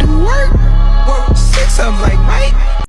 嘟啊。